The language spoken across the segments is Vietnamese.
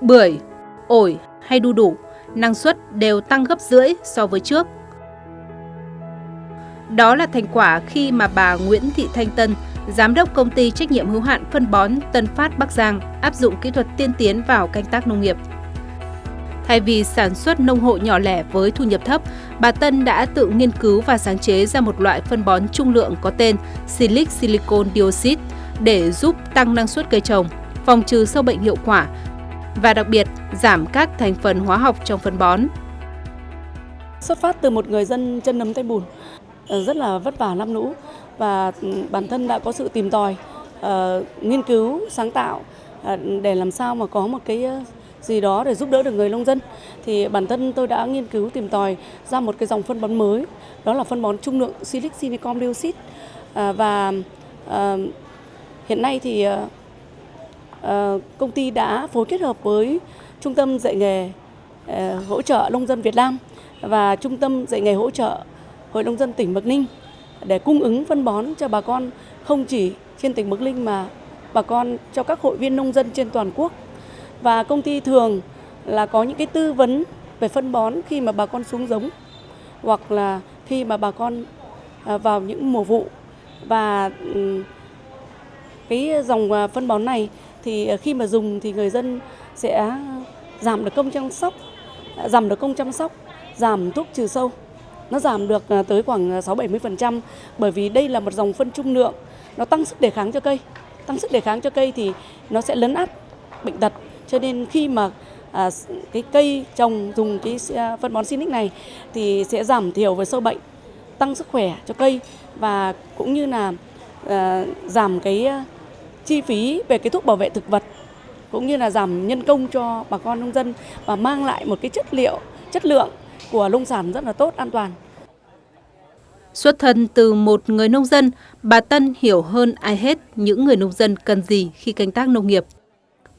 Bưởi, ổi hay đu đủ, năng suất đều tăng gấp rưỡi so với trước. Đó là thành quả khi mà bà Nguyễn Thị Thanh Tân, giám đốc công ty trách nhiệm hữu hạn phân bón Tân Phát Bắc Giang áp dụng kỹ thuật tiên tiến vào canh tác nông nghiệp. Thay vì sản xuất nông hộ nhỏ lẻ với thu nhập thấp, bà Tân đã tự nghiên cứu và sáng chế ra một loại phân bón trung lượng có tên Silic Silicon Dioxide để giúp tăng năng suất cây trồng, phòng trừ sâu bệnh hiệu quả và đặc biệt giảm các thành phần hóa học trong phân bón. Xuất phát từ một người dân chân nấm tay bùn, ờ, rất là vất vả năm lũ và ừ, bản thân đã có sự tìm tòi, uh, nghiên cứu, sáng tạo uh, để làm sao mà có một cái gì đó để giúp đỡ được người nông dân. Thì bản thân tôi đã nghiên cứu tìm tòi ra một cái dòng phân bón mới đó là phân bón trung lượng silic silicon dioxide. À, và à, hiện nay thì à, à, công ty đã phối kết hợp với trung tâm dạy nghề à, hỗ trợ nông dân Việt Nam và trung tâm dạy nghề hỗ trợ hội nông dân tỉnh Bắc Ninh để cung ứng phân bón cho bà con không chỉ trên tỉnh Bắc Ninh mà bà con cho các hội viên nông dân trên toàn quốc và công ty thường là có những cái tư vấn về phân bón khi mà bà con xuống giống, hoặc là khi mà bà con à, vào những mùa vụ. Và cái dòng à, phân bón này thì à, khi mà dùng thì người dân sẽ giảm được công chăm sóc giảm được công chăm sóc, giảm thuốc trừ sâu. Nó giảm được tới khoảng 6-70% bởi vì đây là một dòng phân trung lượng. Nó tăng sức đề kháng cho cây. Tăng sức đề kháng cho cây thì nó sẽ lấn át bệnh tật cho nên khi mà à, cái cây trồng dùng cái à, phân bón Sinic này thì sẽ giảm thiểu về sâu bệnh, tăng sức khỏe cho cây và cũng như là à, giảm cái à, chi phí về cái thuốc bảo vệ thực vật cũng như là giảm nhân công cho bà con nông dân và mang lại một cái chất liệu, chất lượng của nông sản rất là tốt, an toàn. Xuất thân từ một người nông dân, bà Tân hiểu hơn ai hết những người nông dân cần gì khi canh tác nông nghiệp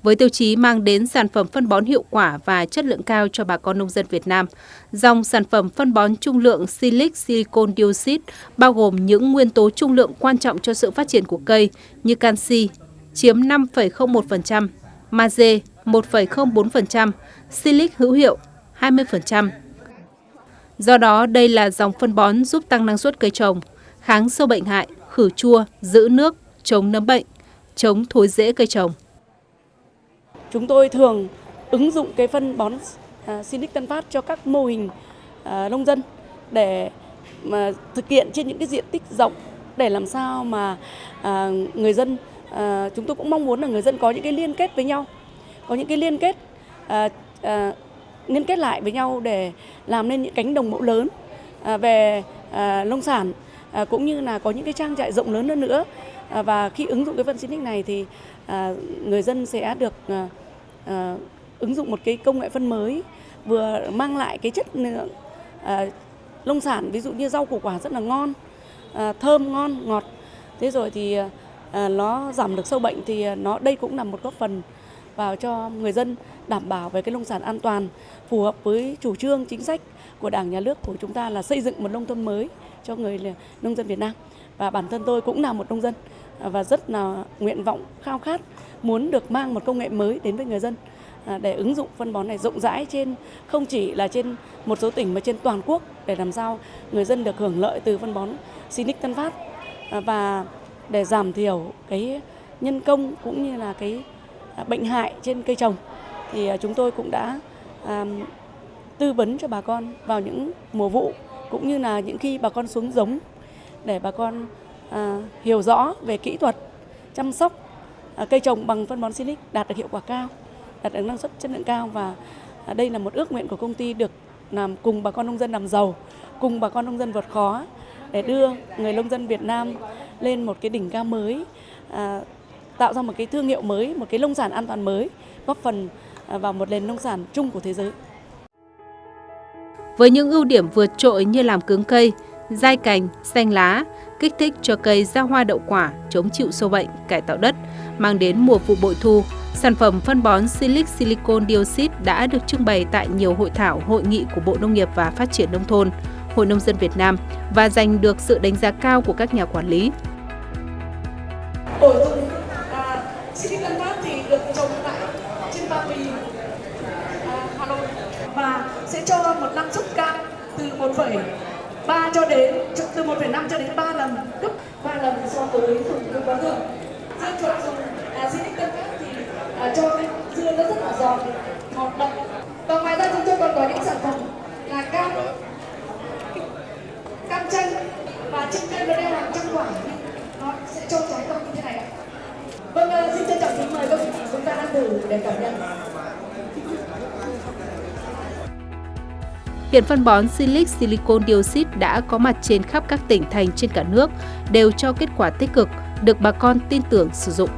với tiêu chí mang đến sản phẩm phân bón hiệu quả và chất lượng cao cho bà con nông dân Việt Nam. Dòng sản phẩm phân bón trung lượng Silic Silicon Dioxide bao gồm những nguyên tố trung lượng quan trọng cho sự phát triển của cây như canxi chiếm 5,01%, magie 1,04%, silic hữu hiệu 20%. Do đó, đây là dòng phân bón giúp tăng năng suất cây trồng, kháng sâu bệnh hại, khử chua, giữ nước, chống nấm bệnh, chống thối rễ cây trồng. Chúng tôi thường ứng dụng cái phân bón à, Sinic Tân Phát cho các mô hình à, nông dân để mà thực hiện trên những cái diện tích rộng để làm sao mà à, người dân chúng tôi cũng mong muốn là người dân có những cái liên kết với nhau, có những cái liên kết liên kết lại với nhau để làm nên những cánh đồng mẫu lớn về nông sản cũng như là có những cái trang trại rộng lớn hơn nữa. Và khi ứng dụng cái phân Sinic này thì người dân sẽ được Ờ, ứng dụng một cái công nghệ phân mới, vừa mang lại cái chất lượng ờ, nông sản, ví dụ như rau củ quả rất là ngon ờ, thơm, ngon, ngọt. Thế rồi thì nó giảm được sâu bệnh thì nó, đây cũng là một góp phần vào cho người dân đảm bảo về cái nông sản an toàn, phù hợp với chủ trương, chính sách của đảng, nhà nước, của chúng ta là xây dựng một nông thôn mới cho người nông dân Việt Nam. Và bản thân tôi cũng là một nông dân và rất là nguyện vọng, khao khát muốn được mang một công nghệ mới đến với người dân. À, để ứng dụng phân bón này rộng rãi trên, không chỉ là trên một số tỉnh mà trên toàn quốc để làm sao người dân được hưởng lợi từ phân bón Sinic Tân Phát. À, và để giảm thiểu cái nhân công cũng như là cái à, bệnh hại trên cây trồng thì chúng tôi cũng đã tư vấn cho bà con vào những mùa vụ cũng như là những khi bà con xuống giống để bà con hiểu rõ về kỹ thuật, chăm sóc À, cây trồng bằng phân bón Silic đạt được hiệu quả cao, đạt được năng suất chất lượng cao và à, đây là một ước nguyện của công ty được làm cùng bà con nông dân làm giàu, cùng bà con nông dân vượt khó để đưa người nông dân Việt Nam lên một cái đỉnh cao mới, à, tạo ra một cái thương hiệu mới, một cái nông sản an toàn mới, góp phần à, vào một nền nông sản chung của thế giới. Với những ưu điểm vượt trội như làm cứng cây, dai cành, xanh lá, kích thích cho cây ra hoa đậu quả, chống chịu sâu bệnh, cải tạo đất, mang đến mùa vụ bội thu. Sản phẩm phân bón Silic Silicon Dioxide đã được trưng bày tại nhiều hội thảo, hội nghị của Bộ Nông nghiệp và Phát triển Nông thôn, Hội Nông dân Việt Nam và giành được sự đánh giá cao của các nhà quản lý. Ổn, à, Silicon thì được trồng tại trên Ba Vì, à, Hà Nội và sẽ cho một năng suất cao từ 1,5 cho đến từ 1,5 cho đến 3 lần gấp 3 lần so với dùng à, dưa quá thường. Dưa chuột dùng acidic Tân khác thì à, cho cái dưa nó rất là giòn, ngọt đậm. Và ngoài ra chúng tôi còn có những sản phẩm là cam cam chanh và trên cây nó đeo hàng trăm quả nó sẽ cho trái to như thế này ạ. Vâng, à, xin trân trọng kính mời các vị chúng ta đang thử để cảm nhận. Hiện phân bón Silic Silicon Dioxide đã có mặt trên khắp các tỉnh thành trên cả nước, đều cho kết quả tích cực, được bà con tin tưởng sử dụng.